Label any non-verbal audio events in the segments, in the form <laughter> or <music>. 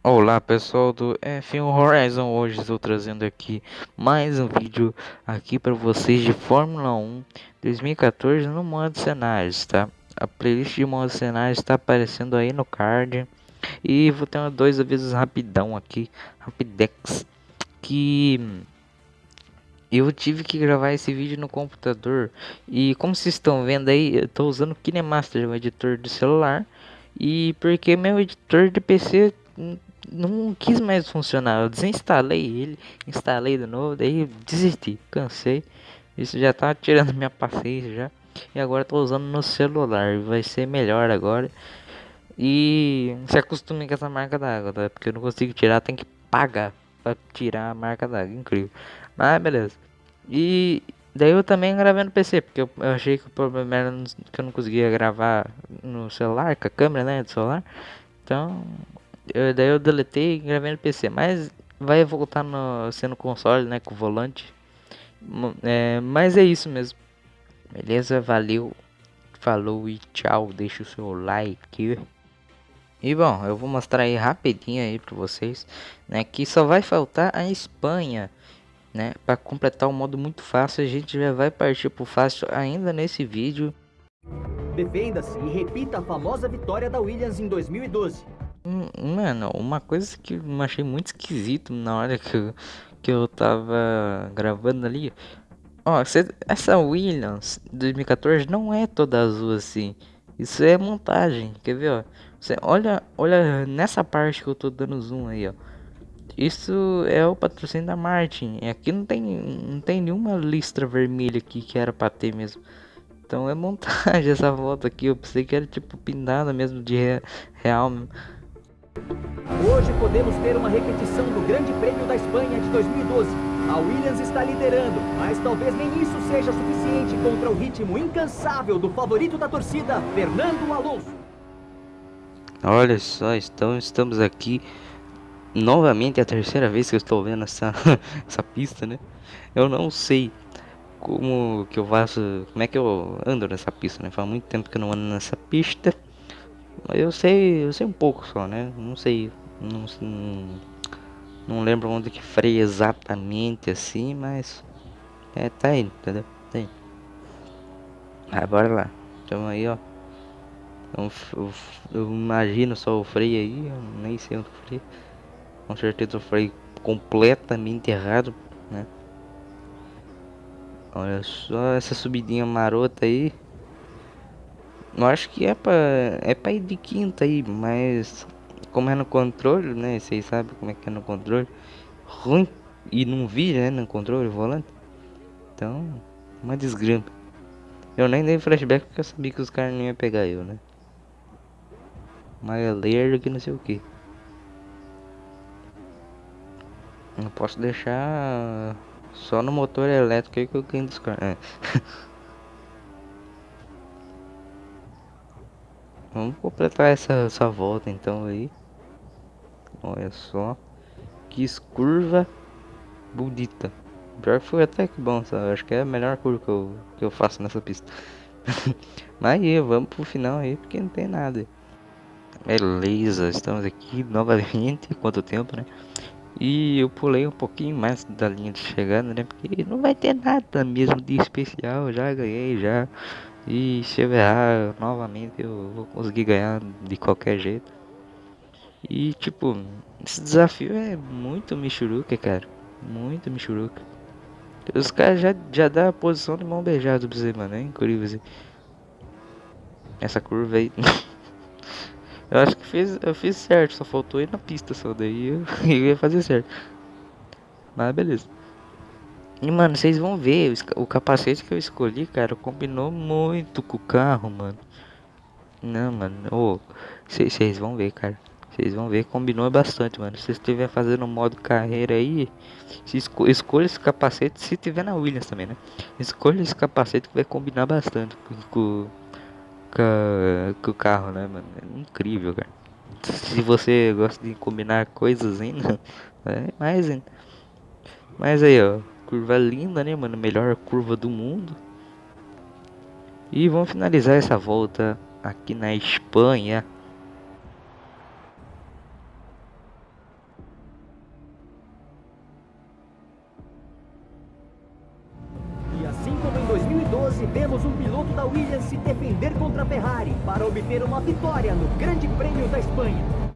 Olá pessoal do F1 Horizon, hoje estou trazendo aqui mais um vídeo aqui para vocês de Fórmula 1 2014 no modo cenários, tá? A playlist de modo cenários está aparecendo aí no card. E vou ter dois avisos rapidão aqui, rapidex, que eu tive que gravar esse vídeo no computador. E como vocês estão vendo aí, eu estou usando o KineMaster, o editor do celular. E porque meu editor de PC não quis mais funcionar. Eu desinstalei ele, instalei de novo, daí desisti, cansei. Isso já tá tirando <laughs> minha paciência já. E agora tô usando no celular, vai ser melhor agora. E se acostume com essa marca d'água, tá? Porque eu não consigo tirar, tem que pagar para tirar a marca d'água, incrível. Mas beleza. E daí eu também gravei no PC, porque eu, eu achei que o problema era que eu não conseguia gravar no celular, com a câmera, né, do celular. Então, eu, daí eu deletei e gravei no PC, mas vai voltar no, sendo console, né, com volante. É, mas é isso mesmo. Beleza? Valeu. Falou e tchau. Deixa o seu like. E bom, eu vou mostrar aí rapidinho aí para vocês, né, que só vai faltar a Espanha, né, para completar o um modo muito fácil. A gente já vai partir pro fácil ainda nesse vídeo. Defenda-se e repita a famosa vitória da Williams em 2012. Mano, uma coisa que eu achei muito esquisito na hora que eu, que eu tava gravando ali. Ó, essa Williams 2014 não é toda azul assim. Isso é montagem, quer ver, ó? Você olha, olha nessa parte que eu tô dando zoom aí, ó. Isso é o patrocínio da Martin. Aqui não tem, não tem nenhuma listra vermelha aqui que era pra ter mesmo. Então é montagem <laughs> essa foto aqui. Eu pensei que era tipo pintada mesmo de real. Hoje podemos ter uma repetição do Grande Prêmio da Espanha de 2012. A Williams está liderando, mas talvez nem isso seja suficiente contra o ritmo incansável do favorito da torcida, Fernando Alonso. Olha só, então estamos aqui novamente, é a terceira vez que eu estou vendo essa, <laughs> essa pista, né? Eu não sei como que eu faço, como é que eu ando nessa pista, né? Faz muito tempo que eu não ando nessa pista. Eu sei, eu sei um pouco só, né? Não sei, não, não, lembro onde que freia exatamente assim, mas é, tá indo, entendeu? Tá indo. Ah, bora lá. Então aí, ó. Eu, eu, eu, imagino só o freio aí, eu nem sei onde freio. Com certeza o freio completamente errado, né? Olha só essa subidinha marota aí. Eu acho que é pra, é pra ir de quinta aí, mas como é no controle, né? Vocês sabem como é que é no controle. Ruim e não vi, né? No controle, volante. Então, uma desgrama. Eu nem dei flashback porque eu sabia que os caras não iam pegar eu, né? Mais lerdo que não sei o que. Não posso deixar só no motor elétrico aí que eu ganho dos caras. É. <laughs> Vamos completar essa, essa volta então aí. Olha só. Que curva bonita. Pior que foi até que bom, sabe? Acho que é a melhor curva que eu, que eu faço nessa pista. <laughs> Mas aí, vamos pro final aí, porque não tem nada. Beleza, estamos aqui novamente. <laughs> Quanto tempo, né? E eu pulei um pouquinho mais da linha de chegada, né? Porque não vai ter nada mesmo de especial. Já ganhei, já. E se eu errar novamente eu vou conseguir ganhar de qualquer jeito. E tipo, esse desafio é muito michuruca, cara. Muito michuruca. Os caras já, já dá a posição de mão beijada pra você, mano. É incrível assim. Essa curva aí. <laughs> eu acho que fiz, eu fiz certo, só faltou ir na pista só. Daí eu, <laughs> eu ia fazer certo. Mas beleza. E mano, vocês vão ver, o capacete que eu escolhi, cara, combinou muito com o carro, mano. Não, mano, vocês vão ver, cara. Vocês vão ver, combinou bastante, mano. Se vocês estiver fazendo modo carreira aí, esco escolha esse capacete, se tiver na Williams também, né? Escolha esse capacete que vai combinar bastante com, com, com, com o carro, né, mano? É incrível, cara. Se você gosta de combinar coisas ainda, <laughs> é mais ainda. Mas aí, ó curva linda, né, mano? Melhor curva do mundo. E vamos finalizar essa volta aqui na Espanha. E assim como em 2012, vemos um piloto da Williams se defender contra a Ferrari para obter uma vitória no Grande Prêmio da Espanha.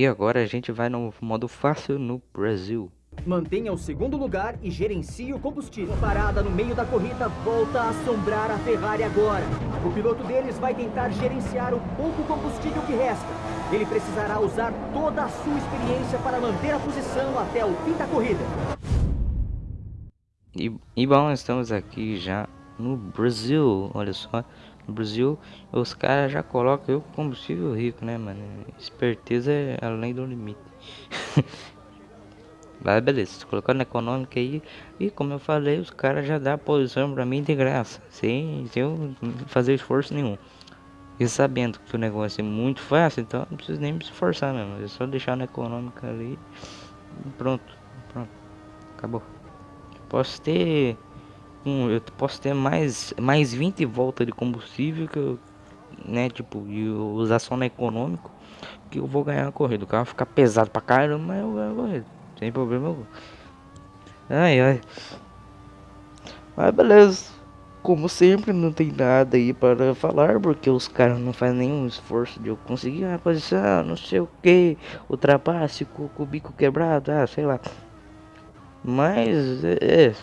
E agora a gente vai no modo fácil no Brasil. Mantenha o segundo lugar e gerencie o combustível. Parada no meio da corrida volta a assombrar a Ferrari agora. O piloto deles vai tentar gerenciar o pouco combustível que resta. Ele precisará usar toda a sua experiência para manter a posição até o fim da corrida. E, e bom, estamos aqui já no Brasil, olha só. No Brasil, os caras já colocam eu combustível rico, né, mano? Esperteza é além do limite. <laughs> Mas beleza, colocando na econômica aí. E como eu falei, os caras já dá posição pra mim de graça. Sem, sem eu fazer esforço nenhum. E sabendo que o negócio é muito fácil, então não preciso nem me esforçar mesmo. É só deixar na econômica ali. Pronto, pronto. Acabou. Posso ter um, eu posso ter mais, mais 20 voltas de combustível que eu, né, tipo, e usar só no econômico, que eu vou ganhar a corrida. O carro ficar pesado pra caramba, mas eu ganho a corrida. Sem problema algum. Ai, ai. Mas beleza. Como sempre, não tem nada aí para falar, porque os caras não fazem nenhum esforço de eu conseguir uma posição, não sei o que, ultrapasse com o bico quebrado, ah, sei lá. Mas, é, é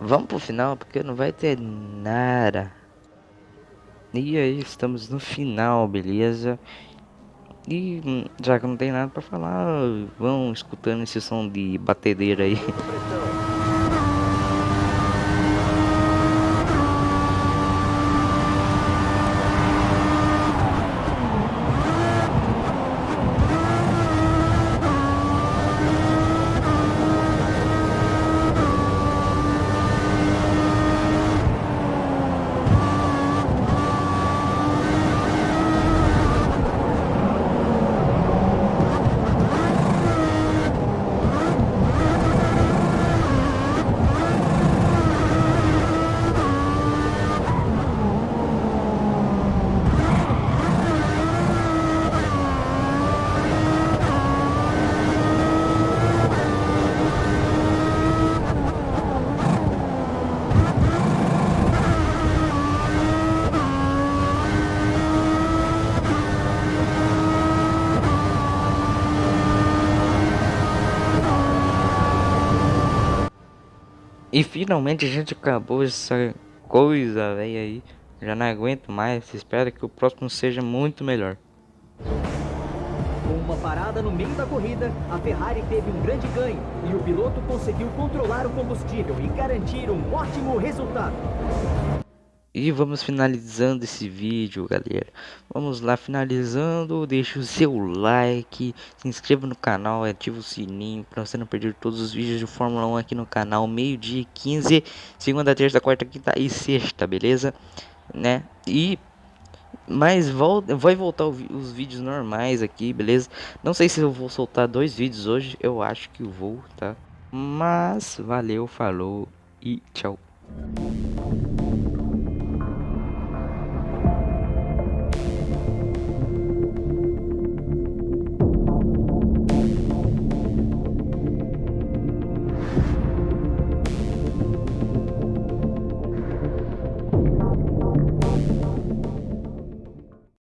Vamos pro final, porque não vai ter nada. E aí, estamos no final, beleza? E hum, já que não tem nada pra falar, vão escutando esse som de batedeira aí. E finalmente a gente acabou essa coisa, velho, aí. Já não aguento mais. Espero que o próximo seja muito melhor. Com uma parada no meio da corrida, a Ferrari teve um grande ganho e o piloto conseguiu controlar o combustível e garantir um ótimo resultado. E vamos finalizando esse vídeo, galera. Vamos lá, finalizando. Deixa o seu like, se inscreva no canal, ativa o sininho para você não perder todos os vídeos de Fórmula 1 aqui no canal. Meio-dia 15, segunda, terça, quarta, quinta e sexta, beleza? Né? E mas volta, vai voltar os vídeos normais aqui, beleza? Não sei se eu vou soltar dois vídeos hoje, eu acho que vou, tá? Mas valeu, falou e tchau.